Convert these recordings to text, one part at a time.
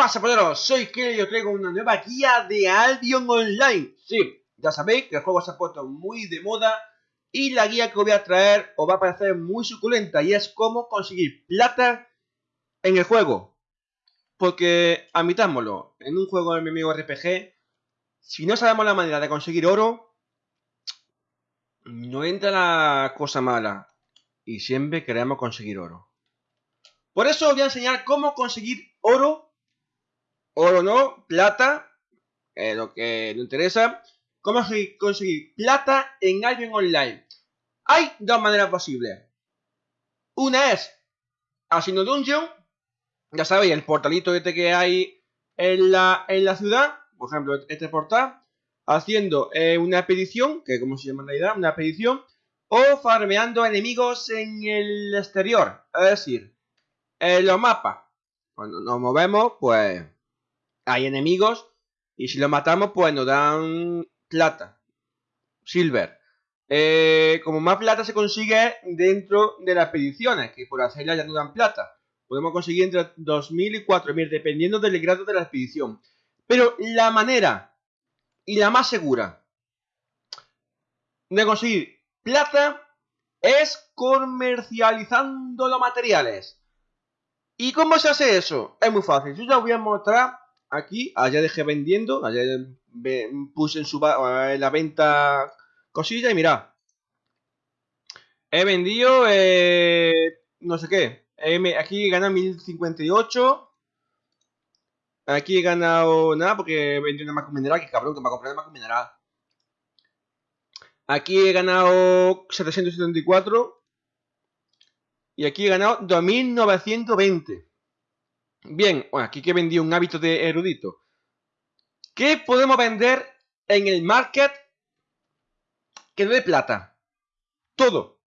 pasa, poderos? Soy que y os traigo una nueva guía de Albion Online. Sí, ya sabéis que el juego se ha puesto muy de moda y la guía que os voy a traer os va a parecer muy suculenta y es cómo conseguir plata en el juego. Porque, admitámoslo, en un juego de MMORPG, si no sabemos la manera de conseguir oro, no entra la cosa mala. Y siempre queremos conseguir oro. Por eso os voy a enseñar cómo conseguir oro oro no, plata, eh, lo que nos interesa. ¿Cómo conseguir plata en Albion Online? Hay dos maneras posibles. Una es haciendo dungeon. Ya sabéis, el portalito este que hay en la, en la ciudad. Por ejemplo, este portal. Haciendo eh, una expedición, que como se llama en realidad, una expedición. O farmeando enemigos en el exterior. Es decir, en los mapas. Cuando nos movemos, pues hay enemigos y si los matamos pues nos dan plata, silver. Eh, como más plata se consigue dentro de las expediciones, que por hacerlas ya no dan plata. Podemos conseguir entre 2.000 y 4.000, dependiendo del grado de la expedición. Pero la manera y la más segura de conseguir plata es comercializando los materiales. ¿Y cómo se hace eso? Es muy fácil. Yo ya os voy a mostrar aquí, allá dejé vendiendo, allá puse en, su, la venta cosilla y mira He vendido, eh, no sé qué, aquí he ganado 1058. Aquí he ganado nada porque he vendido una Macro Mineral, que cabrón que me ha comprado una Macro Mineral. Aquí he ganado 774. Y aquí he ganado 2920. Bien, aquí que vendí un hábito de erudito. ¿Qué podemos vender en el market que no de plata? Todo.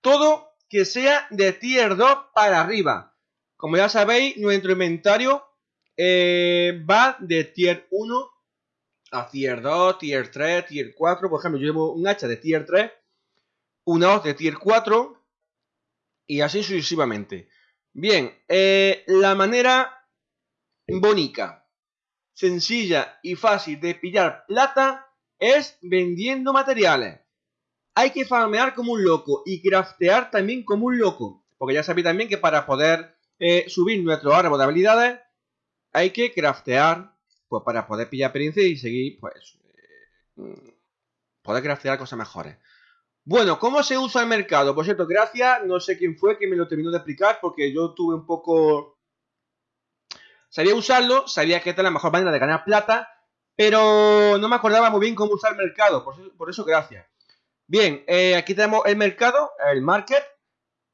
Todo que sea de tier 2 para arriba. Como ya sabéis, nuestro inventario eh, va de tier 1 a tier 2, tier 3, tier 4. Por ejemplo, yo llevo un hacha de tier 3, una hoz de tier 4 y así sucesivamente. Bien, eh, la manera bonita, sencilla y fácil de pillar plata es vendiendo materiales. Hay que farmear como un loco y craftear también como un loco. Porque ya sabéis también que para poder eh, subir nuestro árbol de habilidades hay que craftear pues para poder pillar experiencia y seguir pues eh, poder craftear cosas mejores. Bueno, ¿cómo se usa el mercado? Por cierto, gracias, no sé quién fue que me lo terminó de explicar porque yo tuve un poco... Sabía usarlo, sabía que esta es la mejor manera de ganar plata, pero no me acordaba muy bien cómo usar el mercado, por eso, gracias. Bien, eh, aquí tenemos el mercado, el market,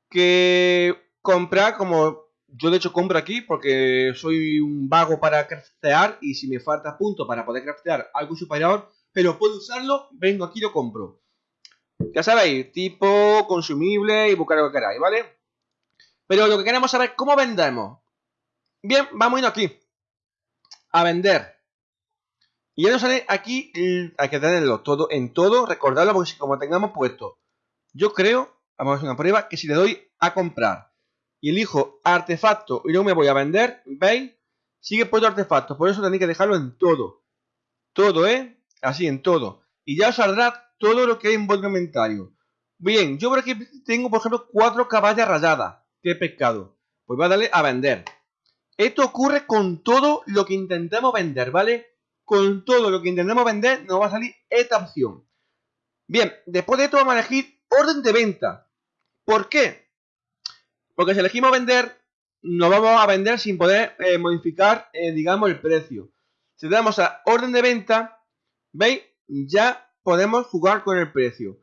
que compra como... Yo de hecho compro aquí porque soy un vago para craftear y si me falta punto para poder craftear algo superior, pero puedo usarlo, vengo aquí y lo compro. Ya sabéis, tipo, consumible y buscar lo que queráis, ¿vale? Pero lo que queremos saber es cómo vendemos. Bien, vamos a ir aquí. A vender. Y ya nos sale aquí, hay que tenerlo todo en todo, recordarlo porque si como tengamos puesto, yo creo, vamos a hacer una prueba, que si le doy a comprar y elijo artefacto y no me voy a vender, ¿veis? Sigue puesto artefacto, por eso tenéis que dejarlo en todo. Todo, ¿eh? Así, en todo. Y ya os saldrá todo lo que hay en vuestro inventario. Bien, yo por aquí tengo, por ejemplo, cuatro caballas rayadas que he pescado. Pues voy a darle a vender. Esto ocurre con todo lo que intentemos vender, ¿vale? Con todo lo que intentemos vender nos va a salir esta opción. Bien, después de esto vamos a elegir orden de venta. ¿Por qué? Porque si elegimos vender, nos vamos a vender sin poder eh, modificar, eh, digamos, el precio. Si damos a orden de venta, ¿veis? Ya podemos jugar con el precio.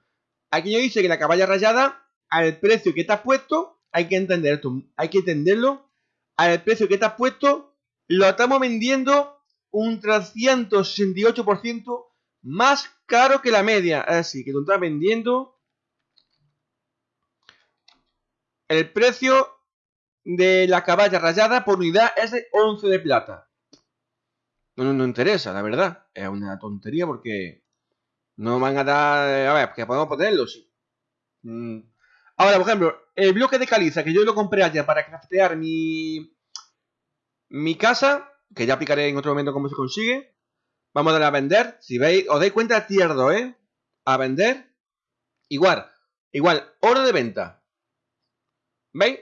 Aquí yo dice que la caballa rayada, al precio que te has puesto, hay que entender esto, hay que entenderlo, al precio que te has puesto, lo estamos vendiendo un 368% más caro que la media. Decir, que tú estás vendiendo el precio de la caballa rayada por unidad es de 11 de plata. No, no, no interesa, la verdad. Es una tontería porque no van a dar... A ver, que podemos ponerlo, sí. Mm. Ahora, por ejemplo, el bloque de caliza que yo lo compré allá para craftear mi... Mi casa, que ya aplicaré en otro momento cómo se consigue. Vamos a darle a vender. Si veis, os dais cuenta, tierdo, ¿eh? A vender. Igual, igual, oro de venta. ¿Veis?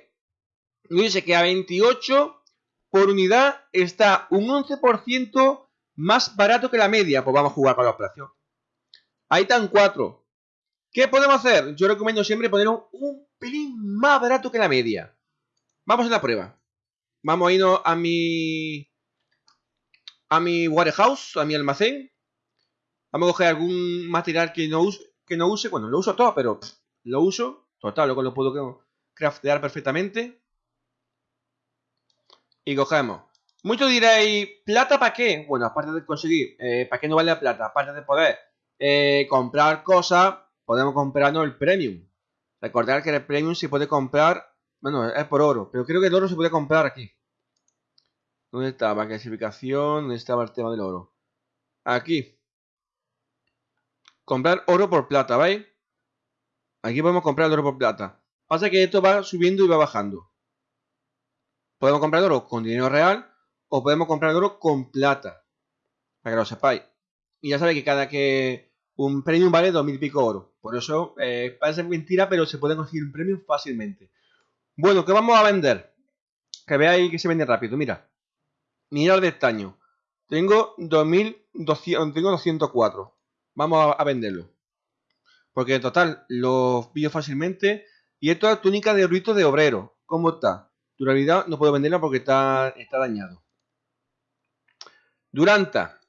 Y dice que a 28 por unidad está un 11% más barato que la media. Pues vamos a jugar con los precios. Ahí están 4. ¿Qué podemos hacer? Yo recomiendo siempre poner un, pelín más barato que la media. Vamos a la prueba. Vamos a irnos a mi... A mi warehouse, a mi almacén. Vamos a coger algún material que no use. Que no use. Bueno, lo uso todo, pero lo uso. Total, luego lo puedo craftear perfectamente. Y cogemos. Muchos diréis, ¿plata para qué? Bueno, aparte de conseguir, eh, ¿para qué no vale la plata? Aparte de poder eh, comprar cosas, podemos comprarnos el premium. Recordar que el premium se puede comprar, bueno, es por oro, pero creo que el oro se puede comprar aquí. ¿Dónde estaba? Clasificación, ¿dónde estaba el tema del oro? Aquí. Comprar oro por plata, ¿veis? Aquí podemos comprar el oro por plata. Pasa que esto va subiendo y va bajando. Podemos comprar oro con dinero real o podemos comprar oro con plata. Para que lo sepáis. Y ya sabéis que cada que un premium vale 2000 y pico oro. Por eso eh, parece mentira, pero se puede conseguir un premium fácilmente. Bueno, ¿qué vamos a vender? Que veáis que se vende rápido. Mira. Mirar de estaño. Tengo 2200, tengo 204. Vamos a, venderlo. Porque en total lo pillo fácilmente. Y esto es túnica de rito de obrero. ¿Cómo está? Durabilidad no puedo venderla porque está, está dañado. Duranta.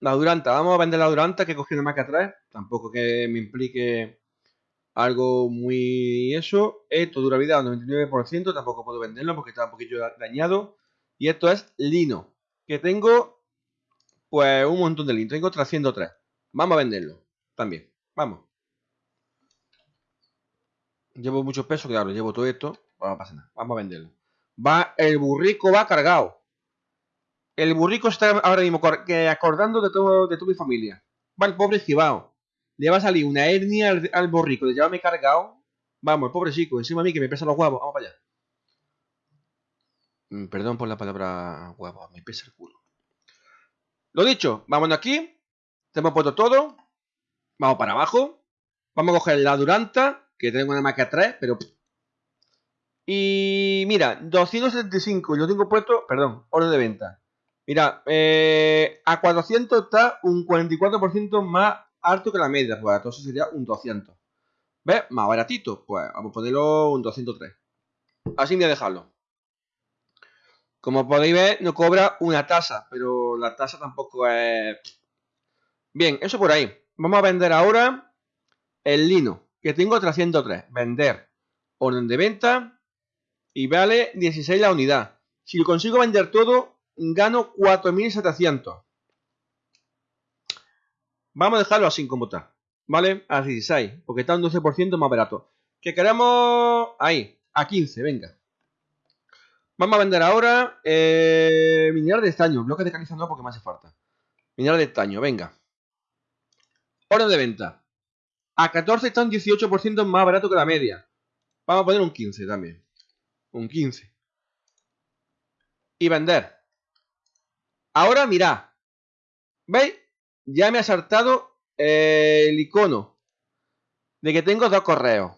La Duranta. Vamos a vender la Duranta que he cogido más que atrás. Tampoco que me implique algo muy eso. Esto durabilidad 99%. Tampoco puedo venderlo porque está un poquito dañado. Y esto es lino. Que tengo pues un montón de lino. Tengo 303. Vamos a venderlo. También. Vamos. Llevo mucho peso, claro. Llevo todo esto. No pasa nada. Vamos a venderlo. Va, el burrico va cargado. El burrico está ahora mismo acordando de todo, de toda mi familia. Va el pobre Gibao. Le va a salir una hernia al, burrico de llevarme cargado. Vamos, el pobre chico, encima a mí que me pesa los huevos. Vamos para allá. Mm, perdón por la palabra huevo, me pesa el culo. Lo dicho, vámonos aquí. Tenemos puesto todo. Vamos para abajo. Vamos a coger la Duranta, que tengo una marca 3, pero y mira, 275, lo tengo puesto, perdón, orden de venta. Mira, eh, a 400 está un 44% más alto que la media, pues entonces sería un 200. ¿Ves? Más baratito, pues vamos a ponerlo un 203. Así voy a dejarlo. Como podéis ver, no cobra una tasa, pero la tasa tampoco es... Bien, eso por ahí. Vamos a vender ahora el lino, que tengo 303. Vender. Orden de venta y vale 16 la unidad. Si lo consigo vender todo, gano 4.700. Vamos a dejarlo así como está. ¿Vale? A 16, porque está un 12% más barato. Que queremos ahí, a 15, venga. Vamos a vender ahora eh, mineral de estaño. Bloque de caliza no, porque me hace falta. Mineral de estaño, venga. Hora de venta. A 14 está un 18% más barato que la media. Vamos a poner un 15 también un 15. Y vender. Ahora mirad. ¿Veis? Ya me ha saltado el icono de que tengo dos correos.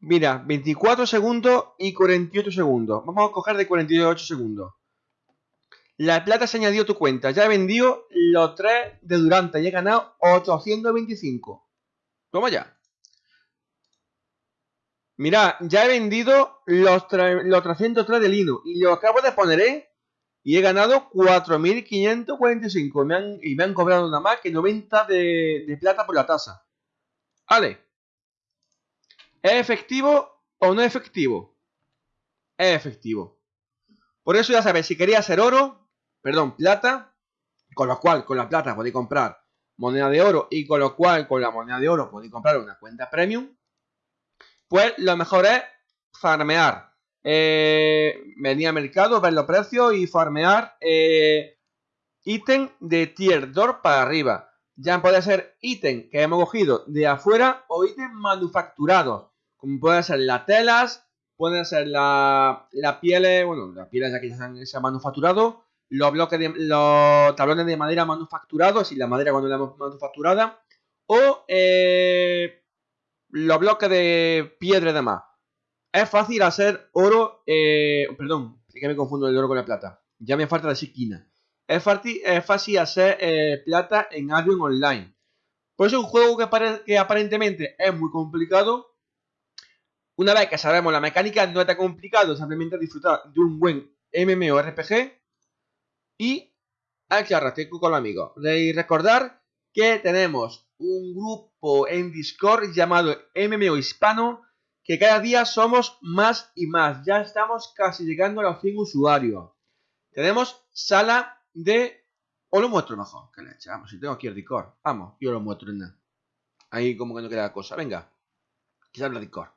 Mira, 24 segundos y 48 segundos. Vamos a coger de 48 segundos. La plata se añadió a tu cuenta. Ya he vendido los tres de Durante y he ganado 825. Toma ya. Mira, ya he vendido los, los 303 de lino y lo acabo de poner, ¿eh? Y he ganado 4.545 me han, y me han cobrado nada más que 90 de, plata por la tasa. Vale. ¿Es efectivo o no es efectivo? Es efectivo. Por eso ya sabéis, si quería hacer oro, perdón, plata, con lo cual con la plata podéis comprar moneda de oro y con lo cual con la moneda de oro podéis comprar una cuenta premium, pues lo mejor es farmear. Eh, venir al mercado, ver los precios y farmear eh, ítem de tier 2 para arriba. Ya puede ser ítem que hemos cogido de afuera o ítem manufacturados, como pueden ser las telas, pueden ser las la pieles, bueno, las pieles ya que han, se han manufacturado, los bloques de, los tablones de madera manufacturados, y la madera cuando la hemos manufacturada, o eh, los bloques de piedra y demás. Es fácil hacer oro, eh, perdón, que me confundo el oro con la plata. Ya me falta decir quina. Es fácil, es fácil hacer eh, plata en Albion Online. Por eso es un juego que, que aparentemente es muy complicado. Una vez que sabemos la mecánica, no es tan complicado, simplemente disfrutar de un buen MMORPG y hay que arrastrar con los amigos. Y recordar que tenemos un grupo en Discord llamado MMO Hispano que cada día somos más y más. Ya estamos casi llegando a los 100 usuarios. Tenemos sala de... O lo muestro mejor, que le echamos. Si tengo aquí el Discord. Vamos, yo lo muestro nada. Ahí como que no queda cosa. Venga. Quizás el Discord.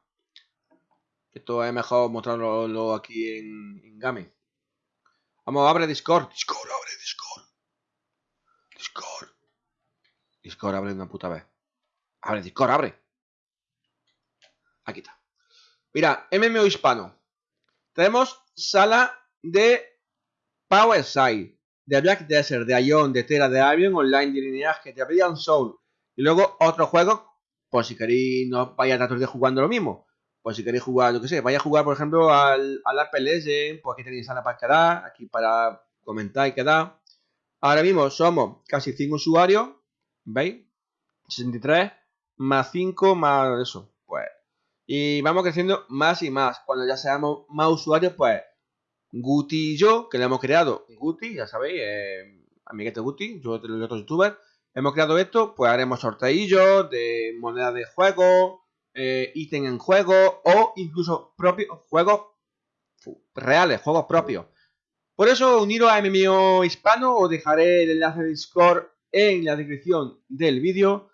Esto es mejor mostrarlo aquí en, en Game. Vamos, abre Discord. Discord, abre Discord. Discord. Discord, abre una puta vez. Abre Discord, abre. Aquí está. Mira, MMO hispano. Tenemos sala de Powerside, de Black Desert, de Ion, de Terra, de Avion, Online, de Lineaje, de Brilliant Soul. Y luego otros juegos, por si queréis no vaya a tratar de jugando lo mismo. Por si queréis jugar, yo que sé, vaya a jugar, por ejemplo, al, al Apple Legend, pues aquí tenéis sala para quedar, aquí para comentar y quedar. Ahora mismo somos casi 5 usuarios, ¿veis? 63 más 5 más eso, y vamos creciendo más y más. Cuando ya seamos más usuarios, pues Guti y yo, que le hemos creado, Guti, ya sabéis, eh, amiguete Guti, yo y otros youtubers, hemos creado esto, pues haremos sorteillos de monedas de juego, eh, ítem en juego o incluso propios juegos reales, juegos propios. Por eso, uniros a MMO Hispano, os dejaré el enlace de Discord en la descripción del vídeo.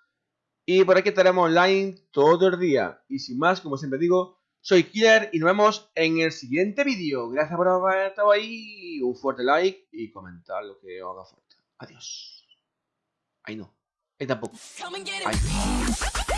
Y por aquí estaremos online todo el día. Y sin más, como siempre digo, soy Killer y nos vemos en el siguiente vídeo. Gracias por haber estado ahí. Un fuerte like y comentar lo que os haga falta. Adiós. Ahí no. Ahí tampoco. Ahí.